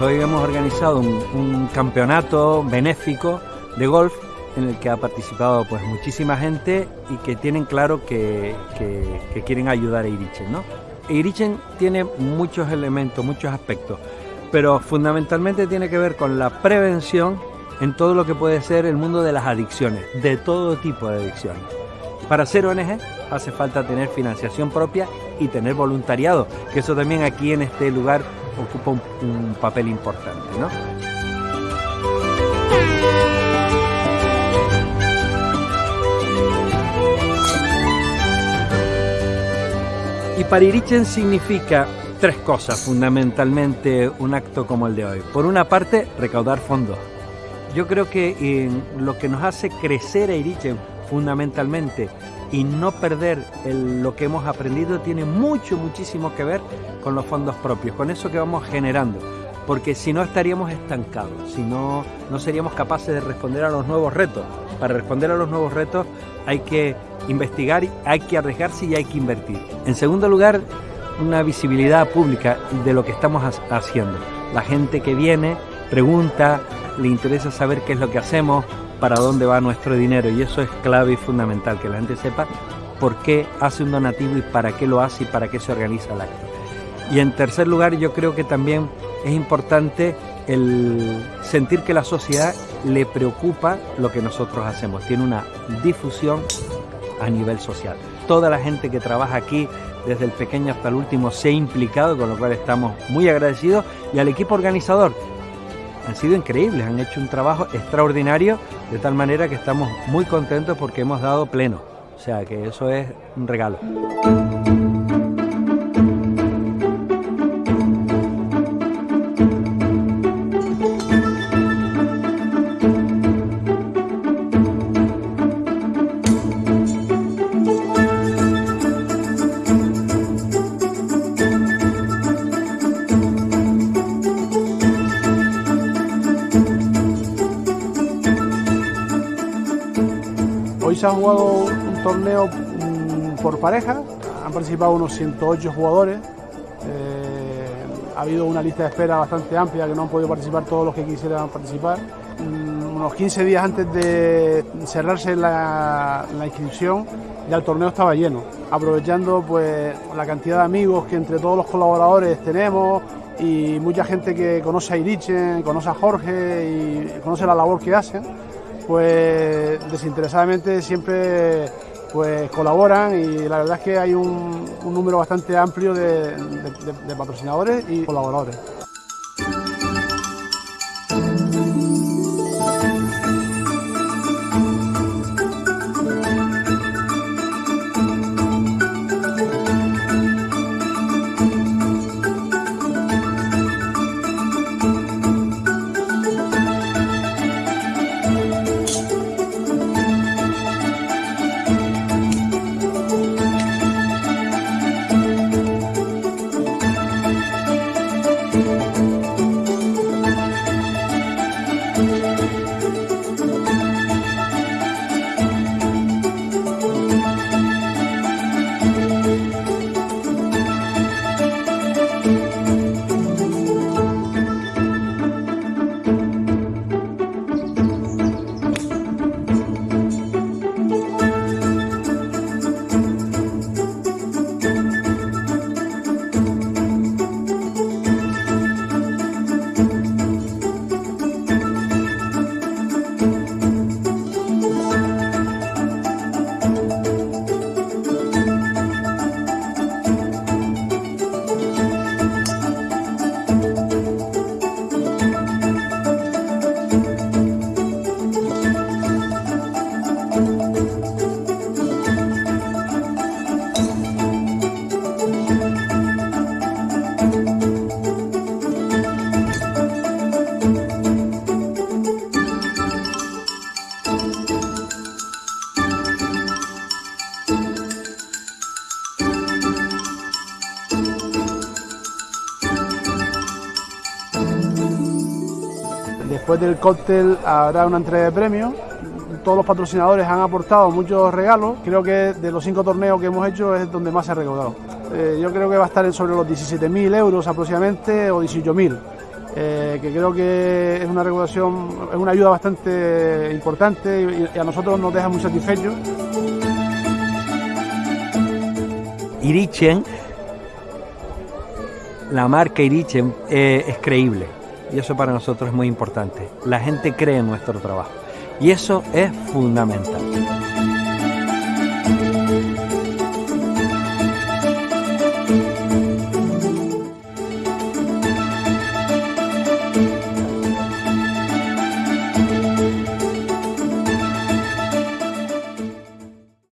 hoy hemos organizado un, campeonato benéfico de golf en el que ha participado pues muchísima gente y que tienen claro que, quieren ayudar a Irichen. ¿no? Irichen tiene muchos elementos, muchos aspectos, pero fundamentalmente tiene que ver con la prevención en todo lo que puede ser el mundo de las adicciones, de todo tipo de adicciones. Para ser ONG hace falta tener financiación propia y tener voluntariado, que eso también aquí en este lugar ocupa un, papel importante. ¿no? Y para Irichen significa tres cosas fundamentalmente un acto como el de hoy. Por una parte, recaudar fondos. Yo creo que lo que nos hace crecer a Irichen fundamentalmente y no perder lo que hemos aprendido tiene mucho, muchísimo que ver con los fondos propios, con eso que vamos generando, porque si no estaríamos estancados, si no, no seríamos capaces de responder a los nuevos retos. Para responder a los nuevos retos hay que investigar, hay que arriesgarse y hay que invertir. En segundo lugar, una visibilidad pública de lo que estamos haciendo. La gente que viene pregunta, le interesa saber qué es lo que hacemos, para dónde va nuestro dinero y eso es clave y fundamental, que la gente sepa por qué hace un donativo y para qué lo hace y para qué se organiza el acto. Y en tercer lugar, yo creo que también es importante el sentir que la sociedad le preocupa lo que nosotros hacemos, tiene una difusión a nivel social. Toda la gente que trabaja aquí, desde el pequeño hasta el último, se ha implicado, con lo cual estamos muy agradecidos, y al equipo organizador, han sido increíbles, han hecho un trabajo extraordinario, de tal manera que estamos muy contentos porque hemos dado pleno. O sea que eso es un regalo. Se ha jugado un torneo mm, por pareja, han participado unos 108 jugadores. Eh, ha habido una lista de espera bastante amplia que no han podido participar todos los que quisieran participar. Mm, unos 15 días antes de cerrarse la, inscripción, ya el torneo estaba lleno, aprovechando pues la cantidad de amigos que entre todos los colaboradores tenemos y mucha gente que conoce a Irichen, conoce a Jorge y conoce la labor que hacen pues desinteresadamente siempre pues colaboran y la verdad es que hay un, número bastante amplio de patrocinadores y colaboradores. Después del cóctel habrá una entrega de premios. Todos los patrocinadores han aportado muchos regalos. Creo que de los cinco torneos que hemos hecho es donde más se ha recaudado. Eh, yo creo que va a estar sobre los 17.000 euros aproximadamente o 18.000. Eh, que creo que es una recaudación, es una ayuda bastante importante y, a nosotros nos deja muy satisfechos. Irichen, la marca Irichen eh, es creíble y eso para nosotros es muy importante. La gente cree en nuestro trabajo y eso es fundamental.